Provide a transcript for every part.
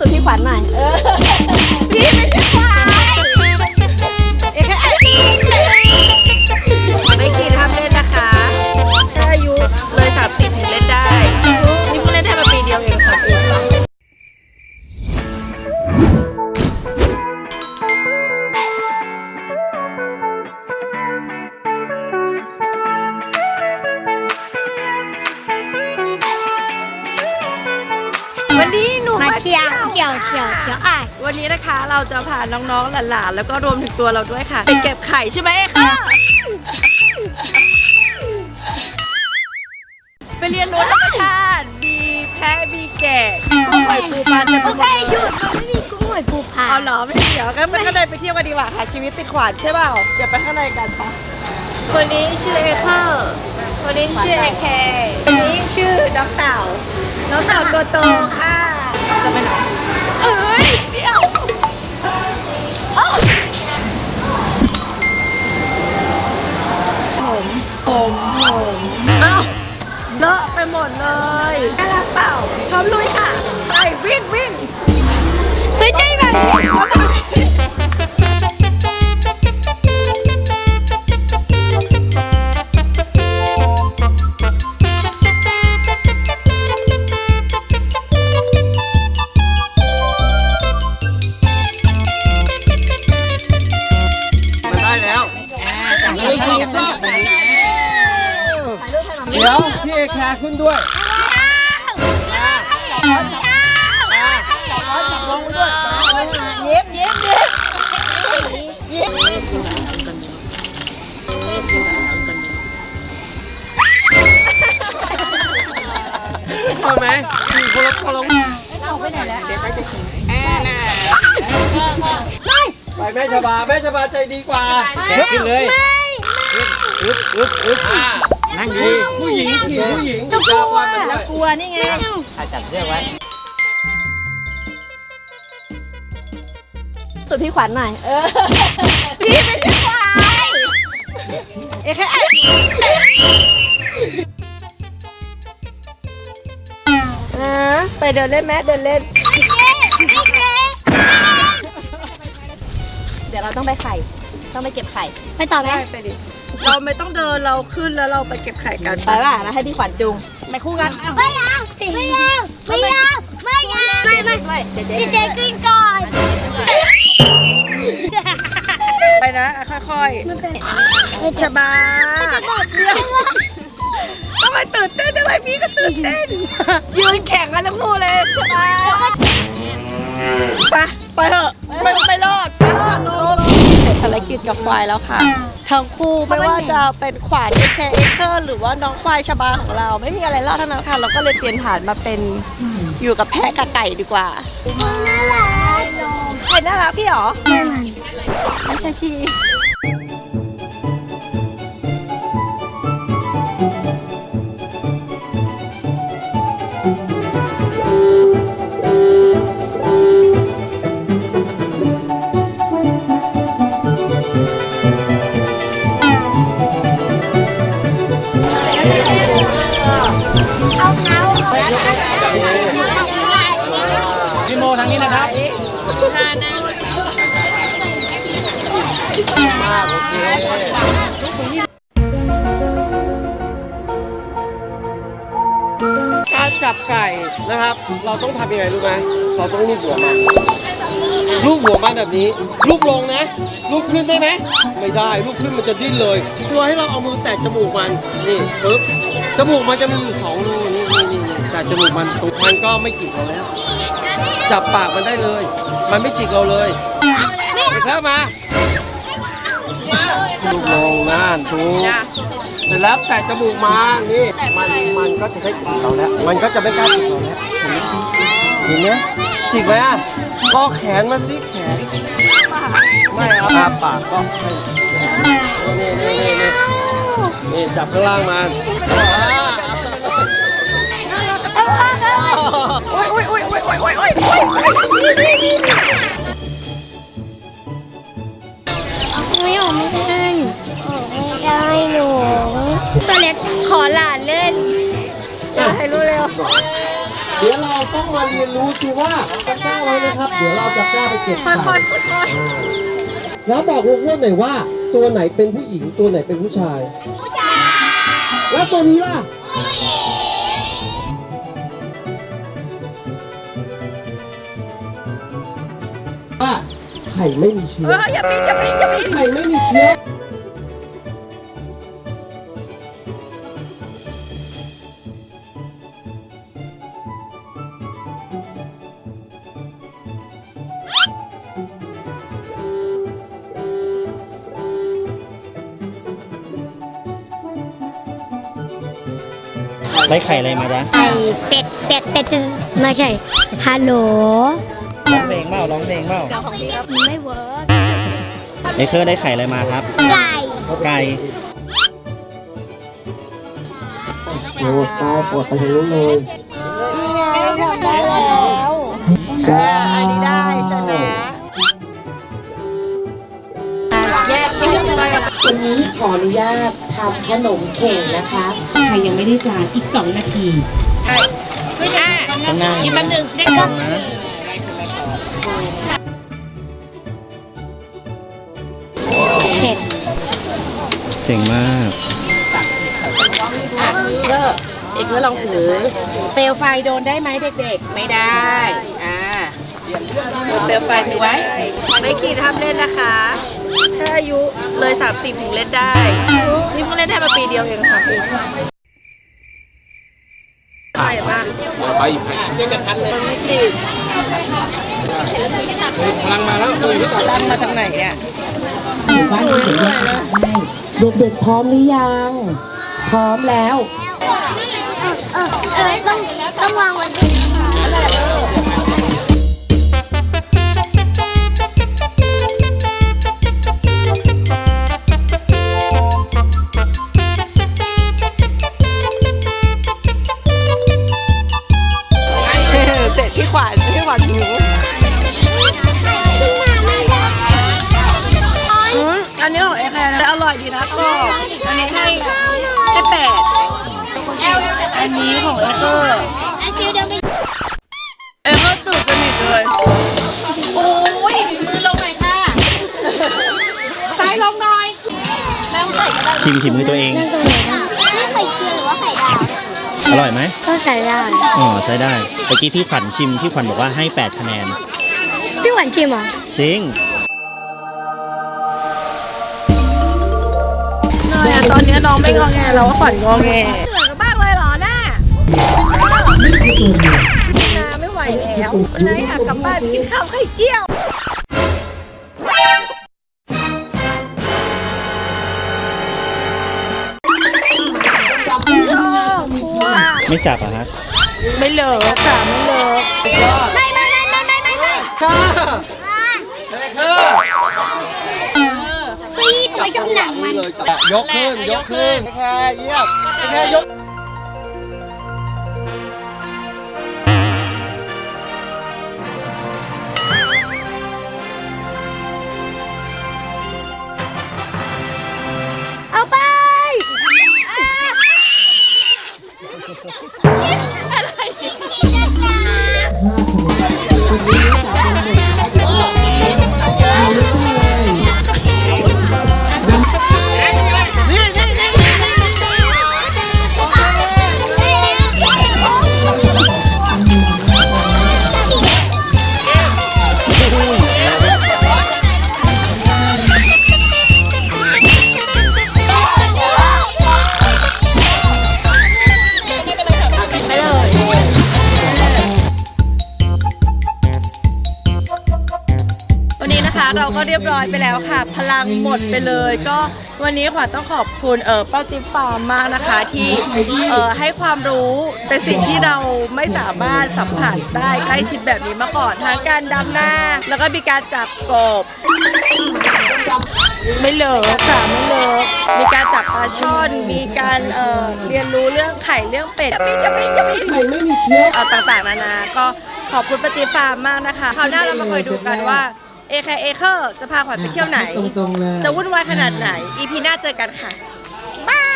ตัวพี่ขวัญหน่อยพี่เป็นพี่ขวัญเอกไอ้ เที่ยวเที่ยวอะวันนี้นะคะเราจะพาน้องๆหลานๆแล้วก็รวมถึงตัวเราด้วยค่ะไปเก็บไข่ใช่ไหมค่ะไปเรียนรู้ธรรมชาติมีแพะมีแกะกุ้งหอยปูปลาจะโอเคหยุดเราไม่มีกุ้งหอยปูผาเอาเหรอไม่เดี๋ยวงั้นไปข้างในไปเที่ยวกันดีกว่าค่ะ ชีวิตติดขวานใช่เปล่าเดี๋ยวไปข้างในกันปะคนนี้ชื่อเอเคอร์คนนี้ชื่อเอเคคนนี้ชื่อน้องเต่าน้องเต่าตัวโตค่ะจะไปไหน ผมผมผมอ้าวเลอะไปหมดเลยน่ารักเปล่าพร้อมลุยค่ะ ไปวิ่งวิ่งไม่ใช่แบบนี้มันได้แล้วหนึ่งสองสาม เดี๋ยวพี่เอแคร์ขึ้นด้วยจับลงด้วยเย็บเย็บเย็บเย็บพอไหมคนละคนละไปแม่ชบาแม่ชบาใจดีกว่าขึ้นเลยอึ๊บอึ๊บอึ๊บ นั่งดีผู้หญิงขี่ผู้หญิงยาววันมันด้วยกลัวนี่ไงจับเชือกไว้สุดพี่ขวัญหน่อย เออ พี่ไม่ใช่ควายเอ๊ะนะไปเดินเล่นแมเดินเล่น เดี๋ยวเราต้องไปไข่ ต้องไปเก็บไข่ ไปต่อไหมไปดิ เราไม่ต้องเดินเราขึ้นแล้วเราไปเก็บไข่กันไปว่านะให้พี่ขวัญจุงไปคู่กันเอาไม่เอาไม่เอาไม่เอาไม่เอาไม่ไม่ด้วยเจ๊เจ๊พี่เจขึ้นก่อนไปนะค่อยๆชบาเดี๋ยวทำไมตื่นเต้นทำไมพี่ก็ตื่นเต้นยืนแข่งกันทั้งคู่เลยชบาไปไปเถอะไม่ไม่รอดไม่รอด กิจกับควายแล้วค่ะ ทั้งคู่ไม่ว่าจะเป็นขวานเอเคเอเคอร์หรือว่าน้องควายชบาของเรา ไม่มีอะไรรอดทั้งนั้นค่ะ เราก็เลยเปลี่ยนฐานมาเป็นอยู่กับแพะกับไก่ดีกว่าใครน่ารักพี่หรอไม่ใช่พี่ กโอเคการจับไก่นะครับ เราต้องทำยังไงรู้ไหมเราต้องลูบหัวมันลูบหัวมันแบบนี้ ลูบลงนะ ลูบขึ้นได้ไหมไม่ได้ ลูบขึ้นมันจะดิ้นเลยตัวให้เราเอามือแตะจมูกมันนี่ปึ๊บจมูกมันจะมีอยู่สองรูนี่นี่นี่นี่แต่จมูกมันตรงมันก็ไม่จิกเราแล้วจับปากมันได้เลย มันไม่จิกเราเลยเด็กแล้วมา ลูกลงน่านถูกเสร็จแล้วแตะจมูกมานี่มันมันก็จะได้จิกเราแล้ว มันก็จะไม่กล้าจิกเราแล้วเห็นไหมจิกไหมอะก็แขนมาสิแขนไม่ครับอาปากก็นี่นี่นี่นี่นี่จับข้างล่างมันโอ้ยโอ้ยโอ้ยโอ้ยโอ้ยโอ้ยโอ้ย ตัวเล็กขอหลานเล่นอยากให้รู้เร็ว เดี๋ยวเราต้องมาเรียนรู้สิว่าตะกร้าไว้นะครับ เดี๋ยวเราจะกล้าไปเก็บค่ไข่อยๆค่อยแล้วบอกลูกอ้วนหน่อยว่า ตัวไหนเป็นผู้หญิงตัวไหนเป็นผู้ชาย ผู้ชาย แล้วตัวนี้ล่ะว่าไข่ไม่มีๆเชื้เออออย่าปีนอย่าปีนอย่าปีนไข่ไม่มีเชื้อ ได้ไข่อะไรมาจ๊ะไข่เป็ดเป็ดเป็ดไม่ใช่ฮัลโหลร้องเพลงเปล่าร้องเพลงเปล่าไม่เวิร์กเอเคอร์ได้ไข่อะไรมาครับ ไก่ไก่โอ้ตายปวดไปทางนู้นเลยทำได้แล้วอ่าอันนี้ได้ชนะแยกแยกไปกับวันนี้ขออนุญาต ทำขนมเข่งนะคะใครยังไม่ได้จานอีก 2 นาทีไม่ได้ข้างหน้ากินแป๊บนึงเด็กลองนะเสร็จเก่งมากเลิกเอกเพื่อลองถือ เปลวไฟโดนได้ไหมเด็กๆ ไม่ได้ อ่าเปลวไฟถือไว้ไม่กี่ทำเล่นนะคะ ถ้าอายุเลย 30 ถึงเล่นได้ นี่เพิ่งเล่นได้มาปีเดียวเองค่ะปีใช่มากไปด้วยกันทันเลยไม่กี่พลังมาแล้วคือตั้งมาจากไหนเนี่ยอยู่บ้านเฉยๆได้เด็กๆพร้อมหรือยัง พร้อมแล้ว เออเออต้องต้องวางไว้ องไอ้เกอร์อันคิวเดิมไปเอเกอร์ตื่นสนิทเลย โอ้ยมือลงหน่อยค่ะซ้ายลงหน่อยชิมชิมมือตัวเอง นี่ไข่เจียวหรือว่าไข่ดาวอร่อยไหมก็ใส่ได้อ๋อใช้ได้เมื่อกี้พี่ขวัญชิมพี่ขวัญบอกว่าให้ 8 คะแนน พี่หวานชิมเหรอจริงน้อยอะตอนนี้น้องไม่งอแงแล้วว่าขวัญงอแง นาไม่ไหวแล้วนายอยากกลับบ้านไปกินข้าวไข่เจียวชอบกลัวไม่จับอะฮะ ไม่เลิกค่ะไม่เลิกไม่ไม่ไม่ไม่ไม่ไม่ค่ะเอเคอร์พี่ตัวชมหนังมันเลยจ้ะยกขึ้น ยกขึ้นแค่เยี่ยมแค่ยก เราก็เรียบร้อยไปแล้วค่ะ พลังหมดไปเลย ก็วันนี้ขวัญต้องขอบคุณเออป้าจิ๊บฟาร์มมากนะคะที่เออให้ความรู้เป็นสิ่งที่เราไม่สามารถสัมผัสได้ใกล้ชิดแบบนี้มาก่อนทั้งการดำหน้า แล้วก็มีการจับกบไม่เลิกค่ะไม่เลิกมีการจับปลาช่อน มีการเอ่อเรียนรู้เรื่องไข่เรื่องเป็ดจะไม่จะไม่จะไม่ไข่ไม่มีเชื้อเอาต่างๆนานา ก็ขอบคุณปาจีฟาร์มมากนะคะคราวหน้าเรามาคอยดูกันว่า เอคเอเคอร์จะพาขวัญไปเที่ยวไหน ตรงๆเลยจะวุ่นวายขนาดไหน EP หน้าเจอกันค่ะ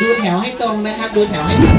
ดูแถวให้ตรงนะครับ ดูแถวให้ตรง